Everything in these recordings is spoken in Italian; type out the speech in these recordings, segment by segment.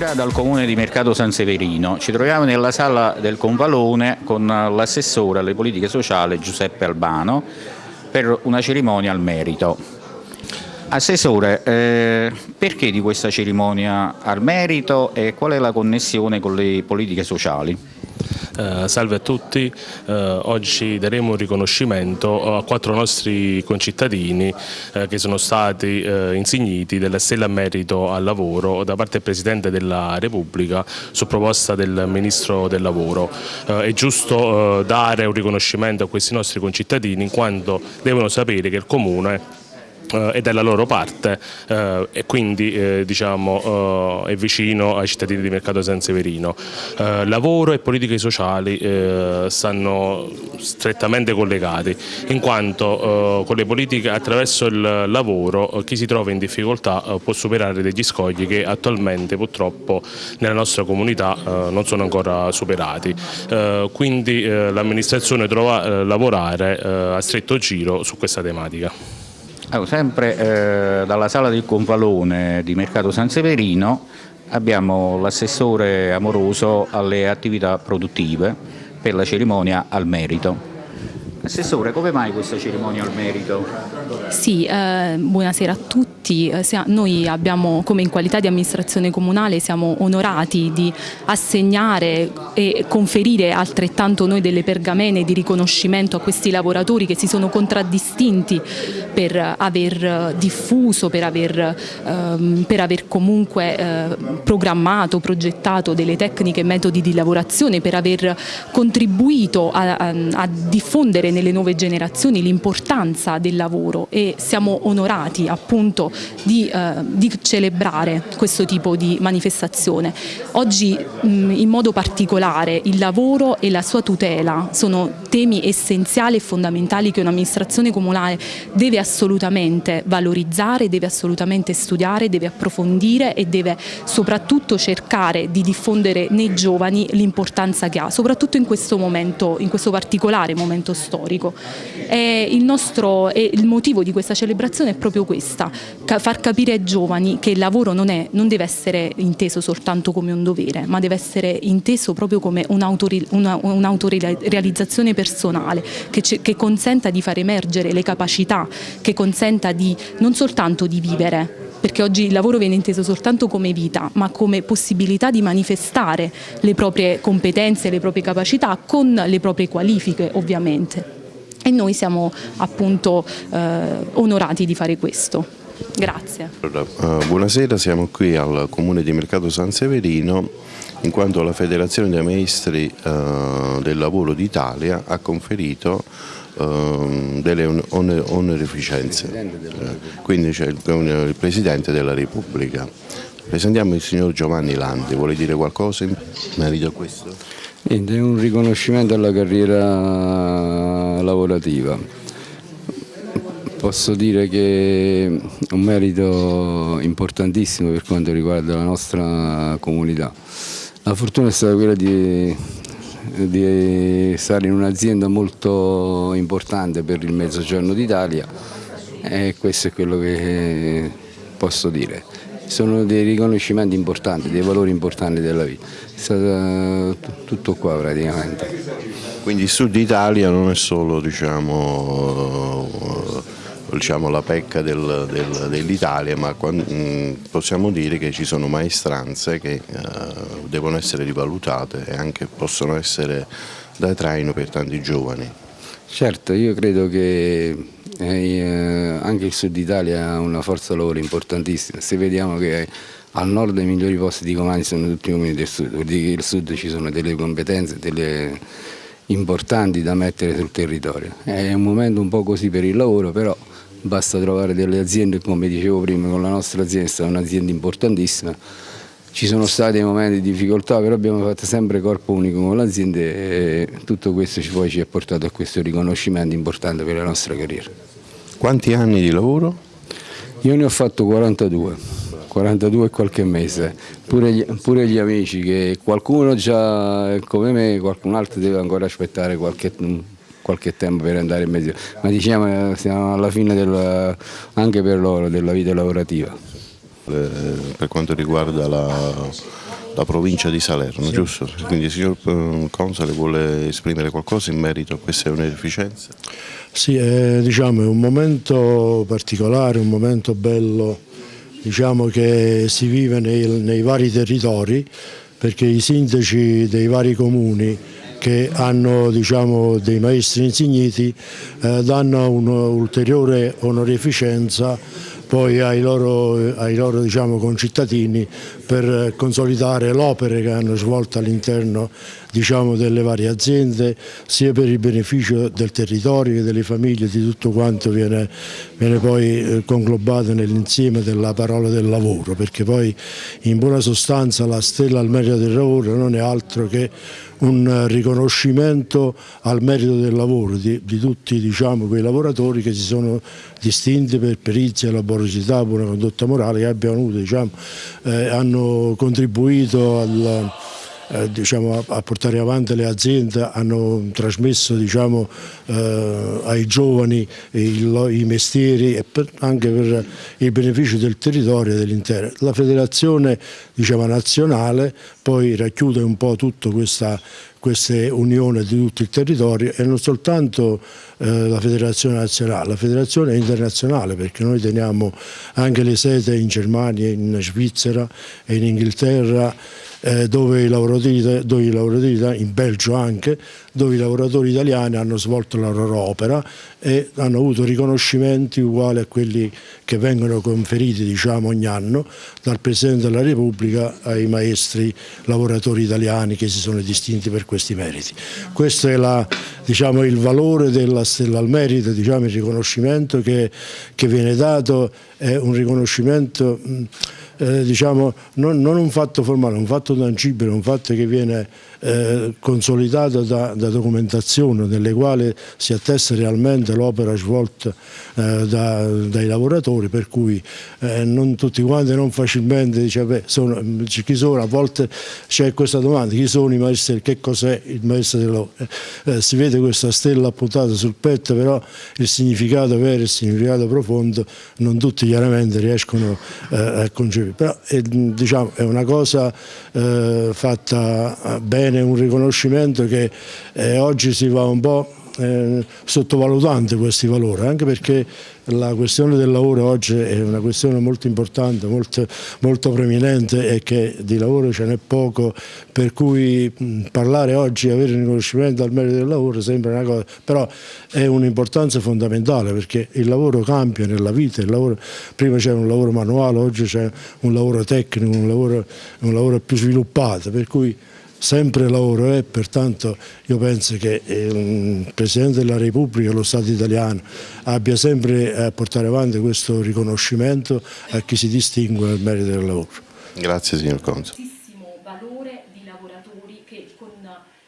Buonasera dal comune di Mercato San Severino. Ci troviamo nella sala del Convalone con l'assessore alle politiche sociali Giuseppe Albano per una cerimonia al merito. Assessore, eh, perché di questa cerimonia al merito e qual è la connessione con le politiche sociali? Eh, salve a tutti, eh, oggi daremo un riconoscimento a quattro nostri concittadini eh, che sono stati eh, insigniti della Stella a Merito al Lavoro da parte del Presidente della Repubblica su proposta del Ministro del Lavoro. Eh, è giusto eh, dare un riconoscimento a questi nostri concittadini in quanto devono sapere che il Comune eh, è dalla loro parte eh, e quindi eh, diciamo, eh, è vicino ai cittadini di Mercato San Severino. Eh, lavoro e politiche sociali eh, stanno strettamente collegati in quanto con le politiche attraverso il lavoro chi si trova in difficoltà può superare degli scogli che attualmente purtroppo nella nostra comunità non sono ancora superati. quindi l'amministrazione trova a lavorare a stretto giro su questa tematica. Allora, sempre eh, dalla sala del Confalone di Mercato San Severino abbiamo l'assessore amoroso alle attività produttive per la cerimonia al merito. Assessore, come mai questa cerimonia al merito? Sì, eh, buonasera a tutti. Eh, noi abbiamo, come in qualità di amministrazione comunale, siamo onorati di assegnare e conferire altrettanto noi delle pergamene di riconoscimento a questi lavoratori che si sono contraddistinti per aver diffuso, per aver, ehm, per aver comunque eh, programmato, progettato delle tecniche e metodi di lavorazione, per aver contribuito a, a, a diffondere nelle nuove generazioni l'importanza del lavoro e siamo onorati appunto di, eh, di, celebrare questo tipo di manifestazione. Oggi mh, in modo particolare il lavoro e la sua tutela sono temi essenziali e fondamentali che un'amministrazione comunale deve assolutamente valorizzare, deve assolutamente studiare, deve approfondire e deve soprattutto cercare di diffondere nei giovani l'importanza che ha, soprattutto in questo momento, in questo particolare momento storico. E il, nostro, e il motivo di questa celebrazione è proprio questa, far capire ai giovani che il lavoro non, è, non deve essere inteso soltanto come un dovere, ma deve essere inteso proprio come un'autorealizzazione personale che, che consenta di far emergere le capacità, che consenta di, non soltanto di vivere, perché oggi il lavoro viene inteso soltanto come vita, ma come possibilità di manifestare le proprie competenze, le proprie capacità con le proprie qualifiche ovviamente. E noi siamo appunto eh, onorati di fare questo. Grazie. Allora, uh, buonasera, siamo qui al Comune di Mercato San Severino in quanto la Federazione dei Maestri uh, del Lavoro d'Italia ha conferito Ehm, delle onorificenze, eh, quindi c'è il, il Presidente della Repubblica. Presentiamo il signor Giovanni Landi, vuole dire qualcosa in merito a questo? Niente, un riconoscimento alla carriera lavorativa. Posso dire che è un merito importantissimo per quanto riguarda la nostra comunità. La fortuna è stata quella di di stare in un'azienda molto importante per il mezzogiorno d'Italia e questo è quello che posso dire. Sono dei riconoscimenti importanti, dei valori importanti della vita. È stato tutto qua praticamente. Quindi il Sud Italia non è solo diciamo, diciamo, la pecca del, del, dell'Italia, ma possiamo dire che ci sono maestranze che uh, devono essere rivalutate e anche possono essere da traino per tanti giovani. Certo, io credo che eh, anche il Sud Italia ha una forza lavoro importantissima, se vediamo che al nord i migliori posti di comandi sono tutti i comuni del sud, vuol dire che al sud ci sono delle competenze delle importanti da mettere sul territorio. È un momento un po' così per il lavoro, però basta trovare delle aziende, come dicevo prima, con la nostra azienda è un'azienda importantissima, ci sono stati momenti di difficoltà, però abbiamo fatto sempre corpo unico con l'azienda e tutto questo poi ci ha portato a questo riconoscimento importante per la nostra carriera. Quanti anni di lavoro? Io ne ho fatto 42, 42 e qualche mese, pure gli, pure gli amici che qualcuno già come me, qualcun altro deve ancora aspettare qualche qualche tempo per andare in mezzo, ma diciamo siamo alla fine del, anche per loro della vita lavorativa. Eh, per quanto riguarda la, la provincia di Salerno, sì. giusto? Quindi il signor eh, Console vuole esprimere qualcosa in merito a queste onorificenze? Sì, è, diciamo, è un momento particolare, un momento bello diciamo, che si vive nei, nei vari territori perché i sindaci dei vari comuni che hanno diciamo, dei maestri insigniti eh, danno un'ulteriore onorificenza poi ai loro, ai loro diciamo, concittadini per consolidare l'opera che hanno svolto all'interno diciamo, delle varie aziende, sia per il beneficio del territorio che delle famiglie, di tutto quanto viene, viene poi eh, conglobato nell'insieme della parola del lavoro, perché poi in buona sostanza la stella al merito del lavoro non è altro che un riconoscimento al merito del lavoro di, di tutti diciamo, quei lavoratori che si sono distinti per perizia, laboriosità, buona condotta morale che abbiano avuto, diciamo, eh, hanno contribuito al eh, diciamo, a, portare avanti le aziende, hanno trasmesso diciamo, eh, ai giovani il, i mestieri e per, anche per il beneficio del territorio e dell'intero. La federazione diciamo, nazionale poi racchiude un po' tutta questa queste unioni di tutto il territorio e non soltanto eh, la federazione nazionale, la federazione internazionale perché noi teniamo anche le sede in Germania, in Svizzera e in Inghilterra eh, dove, i lavoratori, dove i lavoratori, in Belgio anche, dove i lavoratori italiani hanno svolto la loro opera e hanno avuto riconoscimenti uguali a quelli che vengono conferiti diciamo, ogni anno dal Presidente della Repubblica ai maestri lavoratori italiani che si sono distinti per questi meriti. Questo è la, diciamo, il valore della Stella al Merito, diciamo, il riconoscimento che, che viene dato, è un riconoscimento eh, diciamo, non, non, un fatto formale, un fatto tangibile, un fatto che viene eh, consolidato da, da, documentazione nelle quali si attesta realmente l'opera svolta eh, da, dai lavoratori, per cui eh, non tutti quanti non facilmente beh, sono, chi sono, a volte c'è questa domanda, chi sono i maestri, che cos'è il maestro dell'opera? Eh, si vede questa stella appuntata sul petto, però il significato vero, il significato profondo non tutti chiaramente riescono a concepire però è, diciamo, è una cosa eh, fatta bene, un riconoscimento che eh, oggi si va un po' eh, sottovalutando questi valori, anche perché la questione del lavoro oggi è una questione molto importante, molto, molto preminente e che di lavoro ce n'è poco, per cui mh, parlare oggi e avere un riconoscimento al merito del lavoro sembra una cosa, però è un'importanza fondamentale perché il lavoro cambia nella vita, lavoro, prima c'era un lavoro manuale, oggi c'è un lavoro tecnico, un lavoro, un lavoro più sviluppato, per cui sempre lavoro e pertanto io penso che il Presidente della Repubblica, lo Stato italiano, abbia sempre a portare avanti questo riconoscimento a chi si distingue nel merito del lavoro. Grazie signor Conso. valore di lavoratori che con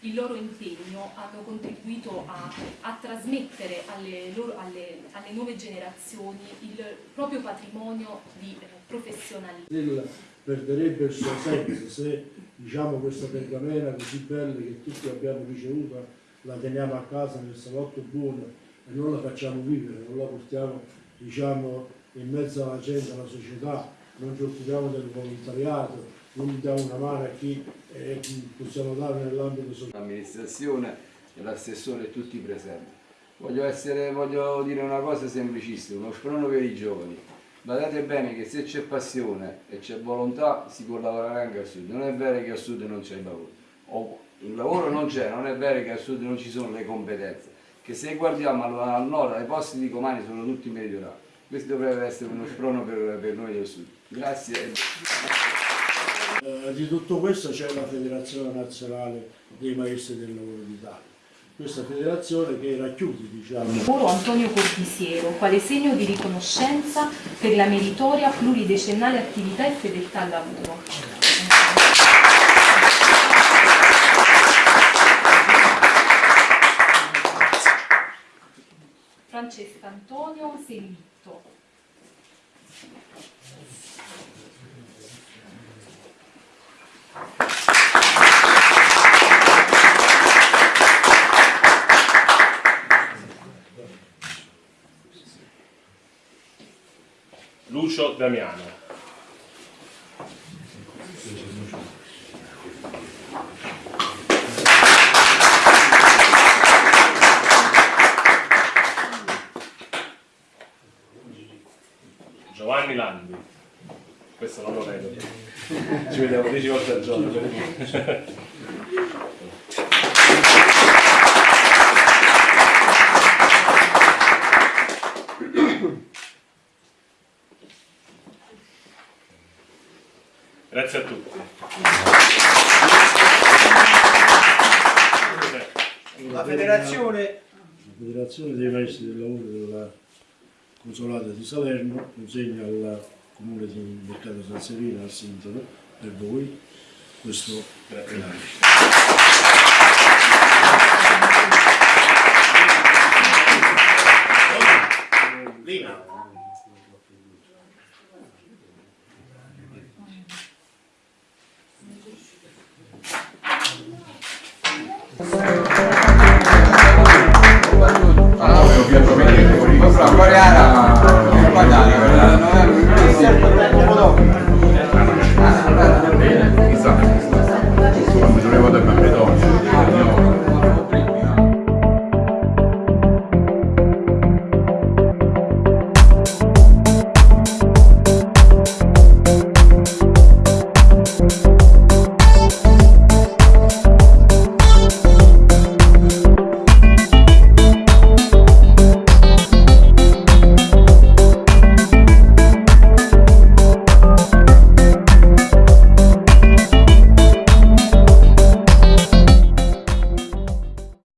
il loro impegno hanno contribuito a, a trasmettere alle, loro, alle, alle, nuove generazioni il proprio patrimonio di eh, professionalità. Perderebbe il suo senso se diciamo questa pergamena così bella che tutti abbiamo ricevuto, la teniamo a casa nel salotto buono e non la facciamo vivere, non la portiamo diciamo, in mezzo alla gente, alla società, non ci occupiamo del volontariato, non diamo una mano a chi eh, possiamo dare nell'ambito sociale. L'amministrazione, l'assessore tutti presenti. Voglio, essere, voglio dire una cosa semplicissima, uno sprono per i giovani Badate bene che se c'è passione e c'è volontà si può lavorare anche al sud, non è vero che al sud non c'è il lavoro, o il lavoro non c'è, non è vero che al sud non ci sono le competenze, che se guardiamo al nord, ai posti di comandi sono tutti meridionali, questo dovrebbe essere uno sprono per, per noi del sud. Grazie. Eh, di tutto questo c'è la Federazione Nazionale dei Maestri del Lavoro d'Italia questa federazione che racchiude diciamo. Oro Antonio Corbisiero, quale segno di riconoscenza per la meritoria pluridecennale attività e fedeltà al lavoro. Francesca Antonio Selvitto. Damiano. Giovanni Landi. Questo non lo vedo. Ci vediamo 10 volte al giorno. Grazie a tutti. La federazione La Federazione dei Maestri del Lavoro della Consolata di Salerno consegna al Comune di Mercato San Serino, al Sindaco, per voi, questo denaro.